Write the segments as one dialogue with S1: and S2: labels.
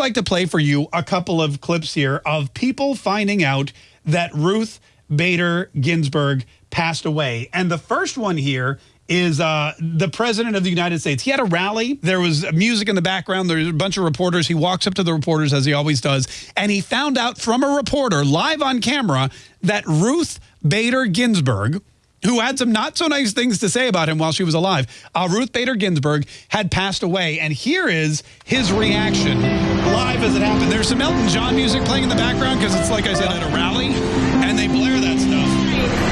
S1: like to play for you a couple of clips here of people finding out that Ruth Bader Ginsburg passed away. And the first one here is uh, the president of the United States. He had a rally. There was music in the background. There's a bunch of reporters. He walks up to the reporters, as he always does, and he found out from a reporter live on camera that Ruth Bader Ginsburg, who had some not so nice things to say about him while she was alive, uh, Ruth Bader Ginsburg had passed away. And here is his reaction live as it happened. There's some Elton John music playing in the background because it's, like I said, at a rally, and they blare that stuff.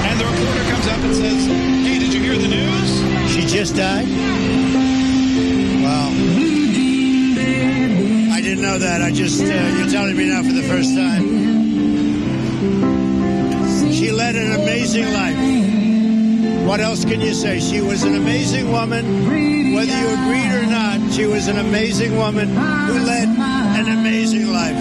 S1: And the reporter comes up and says, hey, did you hear the news?
S2: She just died? Wow. I didn't know that. I just, uh, you're telling me now for the first time. She led an amazing life. What else can you say? She was an amazing woman. Whether you agreed or not, she was an amazing woman who led an amazing life.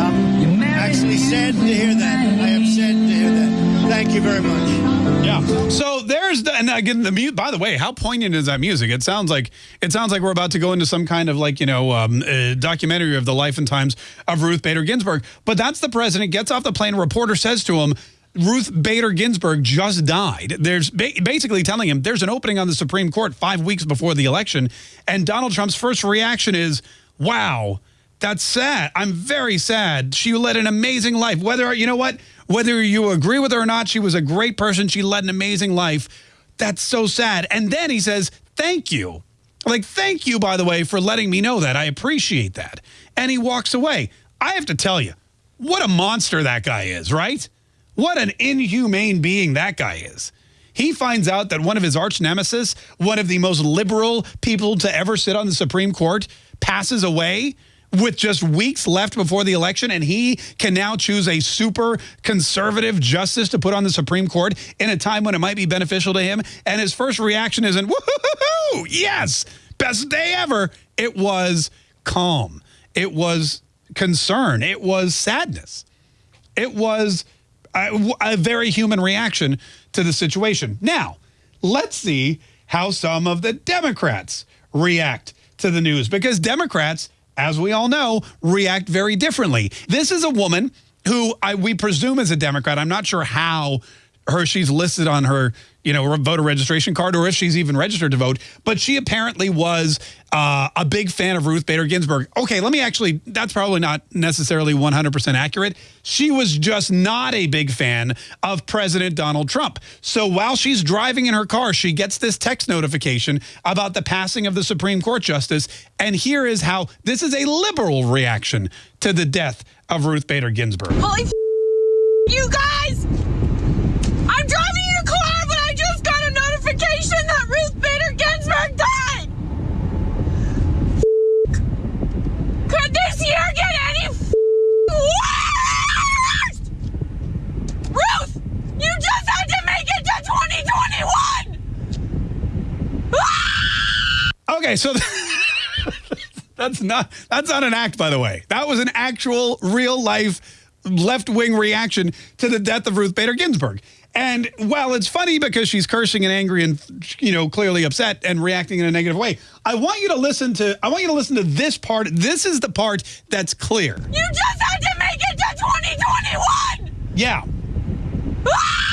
S2: I'm actually sad to hear that. I am sad to hear that. Thank you very much.
S1: Yeah. So there's the and again the mute. By the way, how poignant is that music? It sounds like it sounds like we're about to go into some kind of like you know um, uh, documentary of the life and times of Ruth Bader Ginsburg. But that's the president gets off the plane. A reporter says to him. Ruth Bader Ginsburg just died. There's ba basically telling him there's an opening on the Supreme Court five weeks before the election. And Donald Trump's first reaction is, wow, that's sad. I'm very sad. She led an amazing life. Whether, you know what? Whether you agree with her or not, she was a great person. She led an amazing life. That's so sad. And then he says, thank you. Like, thank you, by the way, for letting me know that. I appreciate that. And he walks away. I have to tell you, what a monster that guy is, right? What an inhumane being that guy is. He finds out that one of his arch nemesis, one of the most liberal people to ever sit on the Supreme Court, passes away with just weeks left before the election, and he can now choose a super conservative justice to put on the Supreme Court in a time when it might be beneficial to him. And his first reaction isn't, woohoo, yes, best day ever. It was calm. It was concern. It was sadness. It was a, a very human reaction to the situation. Now, let's see how some of the Democrats react to the news because Democrats, as we all know, react very differently. This is a woman who I, we presume is a Democrat. I'm not sure how her she's listed on her you know voter registration card or if she's even registered to vote. But she apparently was uh, a big fan of Ruth Bader Ginsburg. Okay let me actually that's probably not necessarily 100% accurate. She was just not a big fan of President Donald Trump. So while she's driving in her car she gets this text notification about the passing of the Supreme Court justice. And here is how this is a liberal reaction to the death of Ruth Bader Ginsburg.
S3: Holy you guys I'm driving in a car, but I just got a notification that Ruth Bader Ginsburg died! Could this year get any worse? Ruth, you just had to make it to 2021!
S1: Okay, so that's not that's not an act, by the way. That was an actual, real life left wing reaction to the death of Ruth Bader Ginsburg. And while it's funny because she's cursing and angry and you know clearly upset and reacting in a negative way, I want you to listen to I want you to listen to this part. This is the part that's clear.
S3: You just had to make it to 2021!
S1: Yeah. Ah!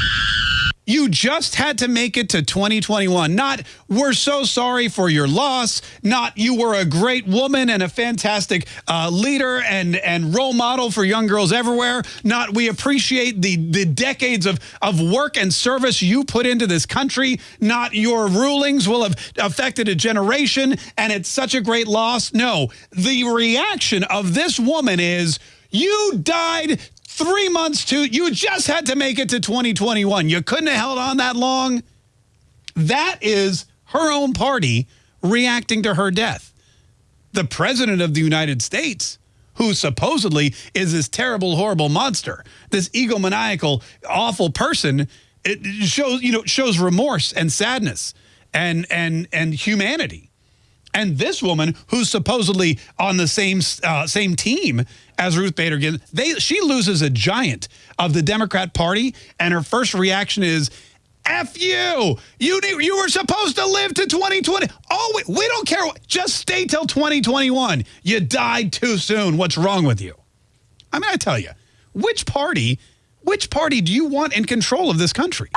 S1: You just had to make it to 2021. Not, we're so sorry for your loss. Not, you were a great woman and a fantastic uh, leader and, and role model for young girls everywhere. Not, we appreciate the, the decades of, of work and service you put into this country. Not, your rulings will have affected a generation and it's such a great loss. No, the reaction of this woman is, you died three months to, you just had to make it to 2021. You couldn't have held on that long. That is her own party reacting to her death. The president of the United States, who supposedly is this terrible, horrible monster, this egomaniacal, awful person, it shows, you know, shows remorse and sadness and, and, and humanity. And this woman, who's supposedly on the same uh, same team as Ruth Bader Ginsburg, they she loses a giant of the Democrat Party, and her first reaction is, F you. You you were supposed to live to 2020. Oh, we, we don't care. Just stay till 2021. You died too soon. What's wrong with you? I mean, I tell you, which party, which party do you want in control of this country?